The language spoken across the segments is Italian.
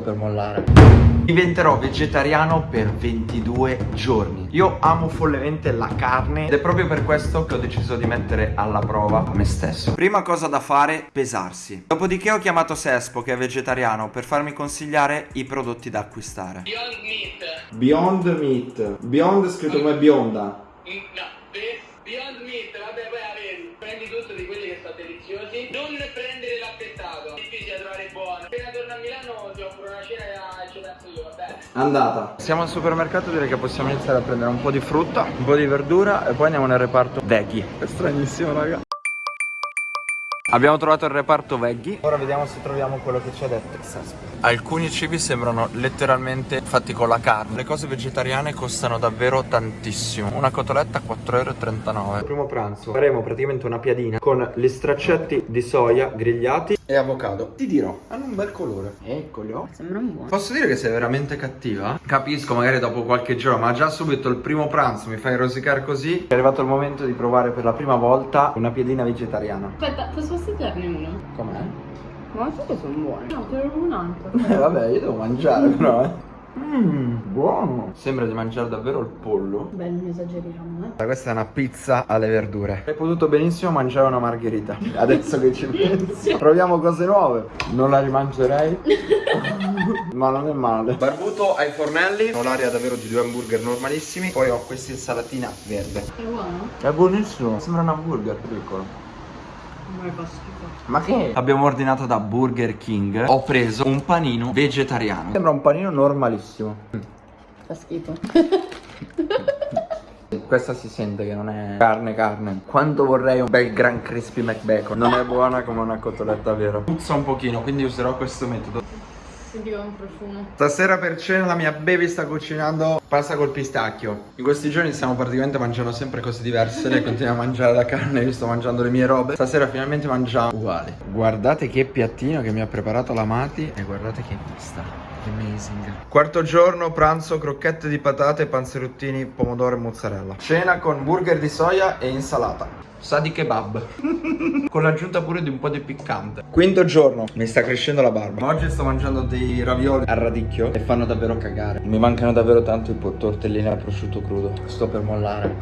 sto per mollare. Diventerò vegetariano per 22 giorni. Io amo follemente la carne ed è proprio per questo che ho deciso di mettere alla prova me stesso. Prima cosa da fare, pesarsi. Dopodiché ho chiamato Sespo, che è vegetariano, per farmi consigliare i prodotti da acquistare. Beyond Meat. Beyond Meat. Beyond scritto come bionda. Mm, No, Andata. Siamo al supermercato, direi che possiamo iniziare a prendere un po' di frutta, un po' di verdura e poi andiamo nel reparto veggie. È stranissimo, raga. Abbiamo trovato il reparto veggie. Ora vediamo se troviamo quello che ci ha detto. Alcuni cibi sembrano letteralmente fatti con la carne. Le cose vegetariane costano davvero tantissimo. Una cotoletta 4,39€. Primo pranzo faremo praticamente una piadina con gli straccetti di soia grigliati e avocado. Ti dirò, hanno un bel colore. Eccoli. oh. Sembrano buoni. Posso dire che sei veramente cattiva? Capisco magari dopo qualche giorno, ma già subito il primo pranzo mi fai rosicare così. È arrivato il momento di provare per la prima volta una piadina vegetariana. Aspetta, posso assaggiarne uno? Com'è? Ma sai che sono buoni? No, te lo un altro. Eh vabbè, io devo mangiare però, eh. Mmm, buono. Sembra di mangiare davvero il pollo. Beh, non esageriamo, eh. Questa è una pizza alle verdure. Hai potuto benissimo mangiare una margherita. Adesso che ci penso. Proviamo cose nuove. Non la rimangerei. Ma non è male. Barbuto ai fornelli. Ho l'aria davvero di due hamburger normalissimi. Poi ho questa insalatina verde. È buono? È buonissimo. Sembra un hamburger piccolo. Non mi fa schifo. Ma che? Abbiamo ordinato da Burger King. Ho preso un panino vegetariano. Sembra un panino normalissimo. Fa schifo. Questa si sente che non è carne carne Quanto vorrei un bel gran crispy McBacon Non è buona come una cotoletta vera Puzza un pochino quindi userò questo metodo Sentivo un profumo. Stasera per cena la mia baby sta cucinando pasta col pistacchio. In questi giorni stiamo praticamente mangiando sempre cose diverse. Lei continua a mangiare la carne, io sto mangiando le mie robe. Stasera finalmente mangiamo uguali. Guardate che piattino che mi ha preparato la Mati E guardate che vista Amazing. Quarto giorno, pranzo, crocchette di patate, panzerottini, pomodoro e mozzarella. Cena con burger di soia e insalata. Sa di kebab. Con l'aggiunta pure di un po' di piccante. Quinto giorno. Mi sta crescendo la barba. Oggi sto mangiando dei ravioli al radicchio E fanno davvero cagare. Mi mancano davvero tanto i tortellini al prosciutto crudo. Sto per mollare.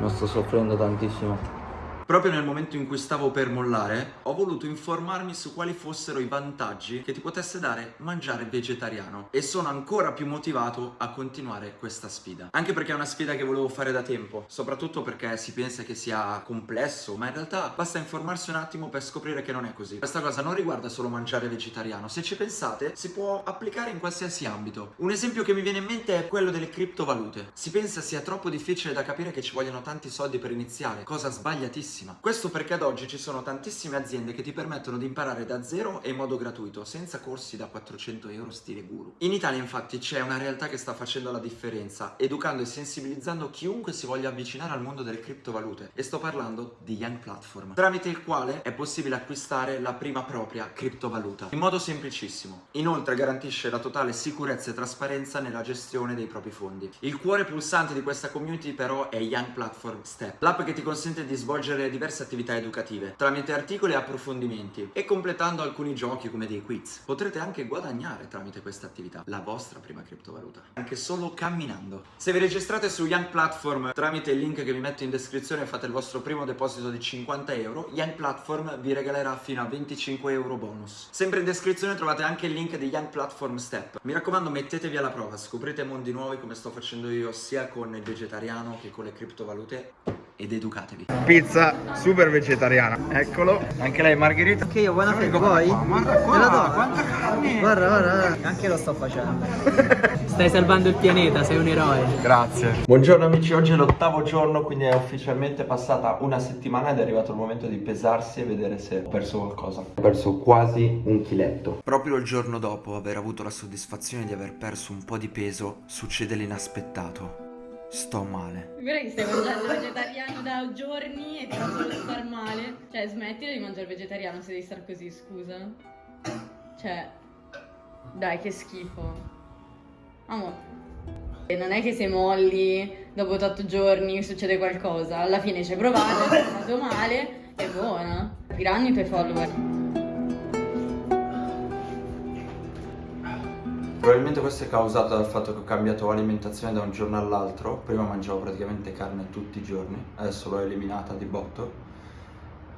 Non sto soffrendo tantissimo Proprio nel momento in cui stavo per mollare, ho voluto informarmi su quali fossero i vantaggi che ti potesse dare mangiare vegetariano e sono ancora più motivato a continuare questa sfida. Anche perché è una sfida che volevo fare da tempo, soprattutto perché si pensa che sia complesso, ma in realtà basta informarsi un attimo per scoprire che non è così. Questa cosa non riguarda solo mangiare vegetariano, se ci pensate si può applicare in qualsiasi ambito. Un esempio che mi viene in mente è quello delle criptovalute. Si pensa sia troppo difficile da capire che ci vogliono tanti soldi per iniziare, cosa sbagliatissima. Questo perché ad oggi ci sono tantissime aziende che ti permettono di imparare da zero e in modo gratuito, senza corsi da 400 euro stile guru. In Italia infatti c'è una realtà che sta facendo la differenza, educando e sensibilizzando chiunque si voglia avvicinare al mondo delle criptovalute. E sto parlando di Young Platform, tramite il quale è possibile acquistare la prima propria criptovaluta, in modo semplicissimo. Inoltre garantisce la totale sicurezza e trasparenza nella gestione dei propri fondi. Il cuore pulsante di questa community però è Young Platform Step, l'app che ti consente di svolgere diverse attività educative, tramite articoli e approfondimenti, e completando alcuni giochi come dei quiz. Potrete anche guadagnare tramite questa attività la vostra prima criptovaluta, anche solo camminando. Se vi registrate su Young Platform tramite il link che vi metto in descrizione fate il vostro primo deposito di 50 euro, Young Platform vi regalerà fino a 25 euro bonus. Sempre in descrizione trovate anche il link di Young Platform Step. Mi raccomando mettetevi alla prova, scoprite mondi nuovi come sto facendo io sia con il vegetariano che con le criptovalute ed educatevi. Pizza super vegetariana, eccolo. Anche lei margherita. Anche io, buona fede, vuoi? Guarda Te la do? quanta carne! Guarda, guarda. Anche lo sto facendo. Stai salvando il pianeta, sei un eroe. Grazie. Buongiorno amici, oggi è l'ottavo giorno, quindi è ufficialmente passata una settimana ed è arrivato il momento di pesarsi e vedere se ho perso qualcosa. Ho perso quasi un chiletto. Proprio il giorno dopo aver avuto la soddisfazione di aver perso un po' di peso, succede l'inaspettato. Sto male. Guarda che stai mangiando vegetariano da giorni e ti fa star male. Cioè, smettila di mangiare vegetariano se devi star così, scusa. Cioè, dai, che schifo. Amo. E non è che se molli dopo 8 giorni succede qualcosa. Alla fine ci hai provato, è andato male, è buona. Capiranno i tuoi follower. Probabilmente questo è causato dal fatto che ho cambiato alimentazione da un giorno all'altro. Prima mangiavo praticamente carne tutti i giorni, adesso l'ho eliminata di botto.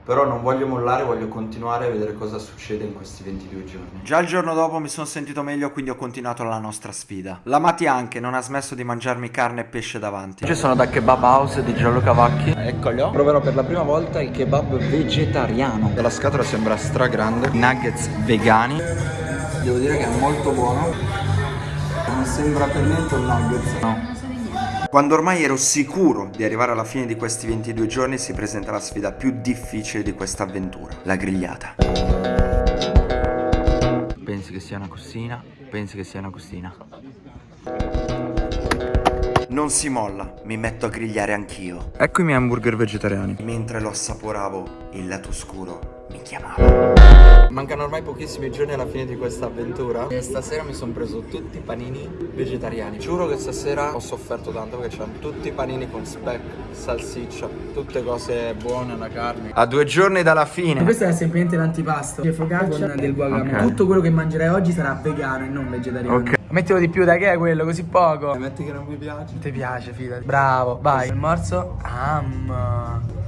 Però non voglio mollare, voglio continuare a vedere cosa succede in questi 22 giorni. Già il giorno dopo mi sono sentito meglio, quindi ho continuato la nostra sfida. La Mati anche non ha smesso di mangiarmi carne e pesce davanti. Ci sono da Kebab House di Gianluca Vacchi. Eccolo. Proverò per la prima volta il kebab vegetariano. La scatola sembra stra grande. Nuggets vegani. Devo dire che è molto buono. Non sembra per niente un nuggets. No. Quando ormai ero sicuro di arrivare alla fine di questi 22 giorni si presenta la sfida più difficile di questa avventura, la grigliata. Pensi che sia una costina? Pensi che sia una costina? Non si molla, mi metto a grigliare anch'io. Ecco i miei hamburger vegetariani. Mentre lo assaporavo, il lato oscuro mi chiamava. Mancano ormai pochissimi giorni alla fine di questa avventura E stasera mi sono preso tutti i panini vegetariani Giuro che stasera ho sofferto tanto perché c'erano tutti i panini con speck, salsiccia Tutte cose buone, la carne A due giorni dalla fine Questo è semplicemente l'antipasto. C'è focaccia con del guacamole. Ok. Tutto quello che mangerai oggi sarà vegano e non vegetariano. Ok. Mettilo di più, dai, che è quello? Così poco. Metti che non mi piace Ti piace, fidati. Bravo, vai. Il morso. Am.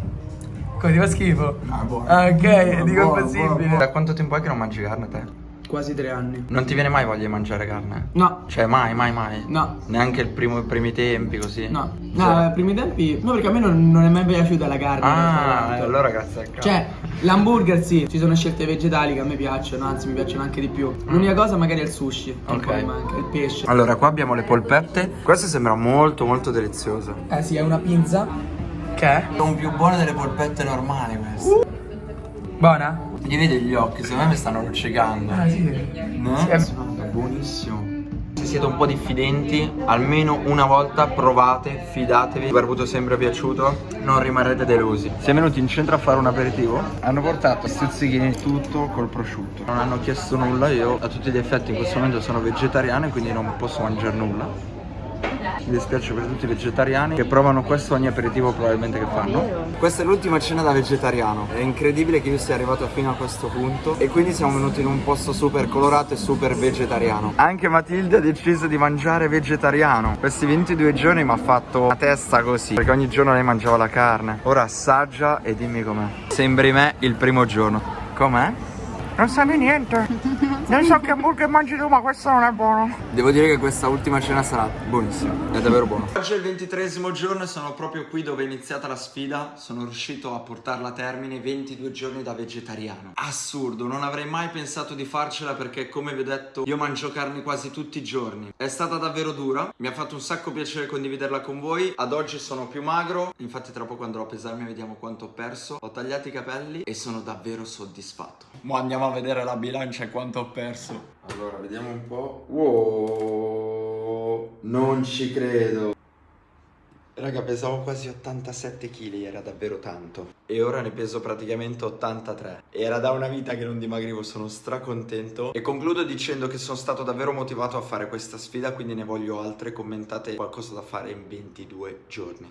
Come ti fa schifo? Ah, buono. Ah, ok, Buono, dico buono, impossibile. buono, buono. Da quanto tempo è che non mangi carne te? Quasi tre anni. Non ti viene mai voglia di mangiare carne? No, Cioè mai, mai, mai? no, Neanche il primo, i primi tempi così? no. No, Cioè- ai primi tempi. No, perché a me non, non è mai piaciuta la carne. Ah, allora grazie al cavolo Cioè, l'hamburger sì, ci sono scelte vegetali che a me piacciono, anzi mi piacciono anche di più. L'unica cosa magari è il sushi, che Ok. poi manca, il pesce. Allora, qua abbiamo le polpette. Questo sembra molto, molto delizioso. Eh sì, è una pizza. È? Sono più buone delle polpette normali queste. Buona? Gli vedi gli occhi, secondo me mi stanno luccicando. Ah sì. No? Sì, è- buonissimo. Se siete un po' diffidenti, almeno una volta provate, fidatevi. Vi è avuto sempre piaciuto, non rimarrete delusi. Siamo venuti in centro a fare un aperitivo. Hanno portato stuzzichini tutto col prosciutto. Non hanno chiesto nulla, io a tutti gli effetti in questo momento sono vegetariano e quindi non posso mangiare nulla. Mi dispiace per tutti i vegetariani che provano questo ogni aperitivo probabilmente che fanno. Questa è l'ultima cena da vegetariano. È incredibile che io sia arrivato fino a questo punto e quindi siamo venuti in un posto super colorato e super vegetariano. Anche Matilde ha deciso di mangiare vegetariano. Questi 22 giorni mi ha fatto la testa così, perché ogni giorno lei mangiava la carne. Ora assaggia e dimmi com'è. Sembri me il primo giorno. Com'è? Non sa di niente. Non so che hamburger mangi tu, ma questo non è buono. Devo dire che questa ultima cena sarà buonissima. È davvero buono. Oggi è il ventitresimo giorno e sono proprio qui dove è iniziata la sfida. Sono riuscito a portarla a termine 22 giorni da vegetariano. Assurdo, non avrei mai pensato di farcela perché, come vi ho detto, io mangio carne quasi tutti i giorni. È stata davvero dura. Mi ha fatto un sacco piacere condividerla con voi. Ad oggi sono più magro. Infatti, tra poco andrò a pesarmi e vediamo quanto ho perso. Ho tagliato i capelli e sono davvero soddisfatto. Mo andiamo a vedere la bilancia e quanto ho perso. Allora, vediamo un po'. Wow, non ci credo. Raga, pesavo quasi 87 kg, era davvero tanto. E ora ne peso praticamente 83. Era da una vita che non dimagrivo, sono stracontento. E concludo dicendo che sono stato davvero motivato a fare questa sfida, quindi ne voglio altre. Commentate qualcosa da fare in 22 giorni.